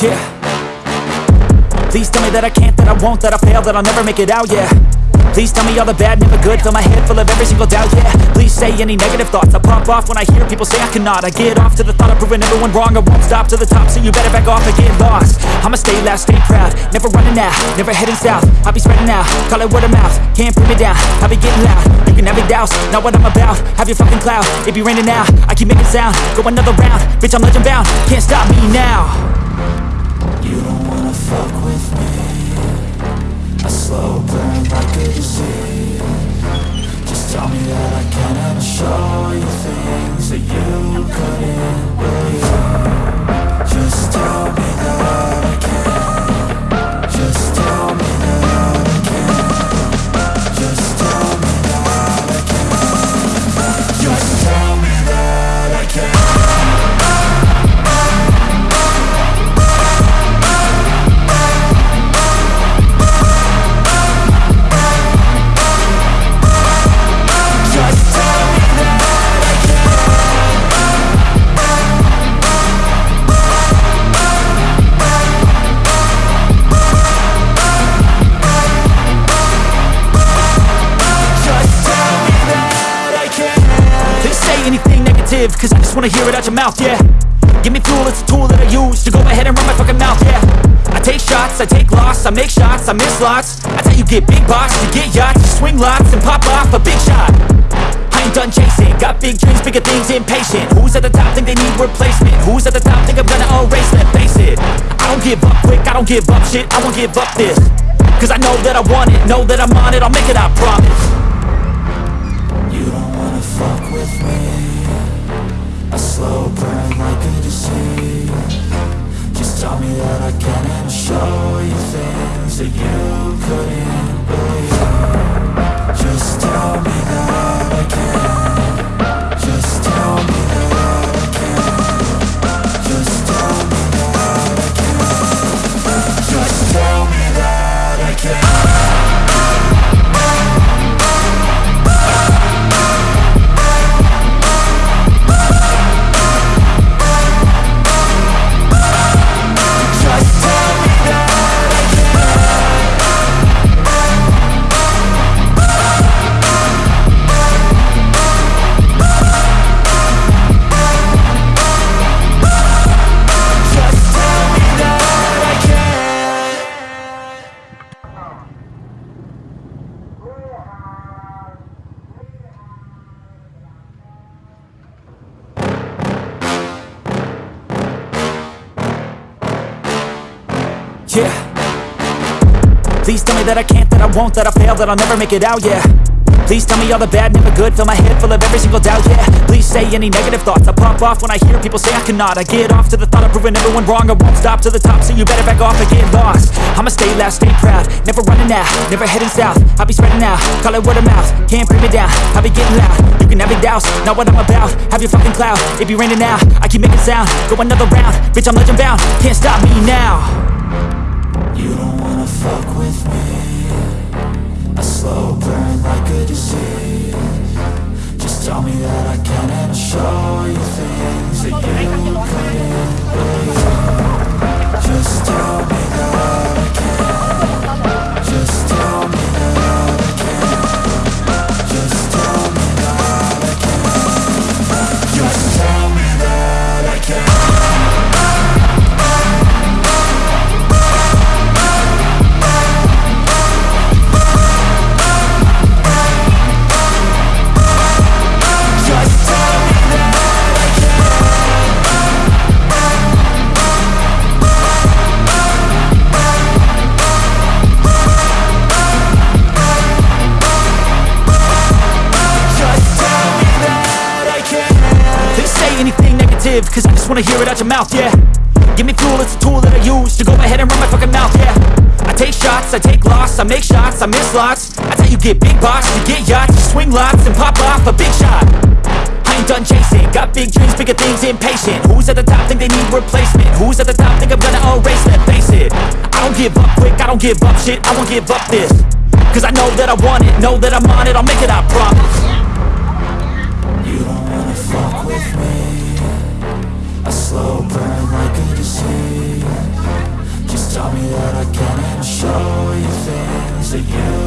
Yeah. Please tell me that I can't, that I won't, that I fail, that I'll never make it out, yeah. Please tell me all the bad, never good Fill my head full of every single doubt, yeah. Please say any negative thoughts I pop off when I hear people say I cannot. I get off to the thought of proving everyone wrong I won't stop to the top, so you better back off and get lost. I'ma stay loud, stay proud Never running out, never heading south. I'll be spreading out, call it word of mouth Can't put me down, I'll be getting loud. You can have your doubts, not what I'm about Have your fucking cloud, it be raining now I keep making sound, go another round Bitch, I'm legend bound, can't stop me now You. don't wanna negative, cause I just wanna hear it out your mouth, yeah. Give me fuel, it's a tool that I use to go ahead and run my fucking mouth, yeah. I take shots, I take loss, I make shots, I miss lots. That's how you get big boss, you get yachts, you swing lots and pop off a big shot. I ain't done chasing, got big dreams, bigger things, impatient. Who's at the top think they need replacement? Who's at the top think I'm gonna erase them? Face it, I don't give up quick, I don't give up shit, I won't give up this. Cause I know that I want it, know that I'm on it, I'll make it, I promise you couldn't Yeah. Please tell me that I can't, that I won't, that I fail, that I'll never make it out, yeah. Please tell me all the bad, never good, fill my head full of every single doubt, yeah. Please say any negative thoughts, I pop off when I hear people say I cannot. I get off to the thought of proving everyone wrong, I won't stop to the top, so you better back off and get lost. I'ma stay loud, stay proud, never running out, never heading south. I'll be spreading out, call it word of mouth, can't bring me down, I'll be getting loud. You can have your doubts, not what I'm about, have your fucking cloud It be raining now, I keep making sound, go another round Bitch, I'm legend bound, can't stop me now with me A slow burn like a disease. Just tell me that I can and I'll show you things that you couldn't cause I just wanna hear it out your mouth, yeah. Give me fuel, it's a tool that I use to go ahead and run my fucking mouth, yeah. I take shots, I take loss, I make shots, I miss lots. That's how you get big boss, you get yachts, you swing lots and pop off a big shot. I ain't done chasing, got big dreams, bigger things, impatient. Who's at the top think they need replacement? Who's at the top think I'm gonna erase them? Face it, I don't give up quick, I don't give up shit, I won't give up this. Cause I know that I want it, know that I'm on it, I'll make it, I promise. You don't wanna fuck with me again.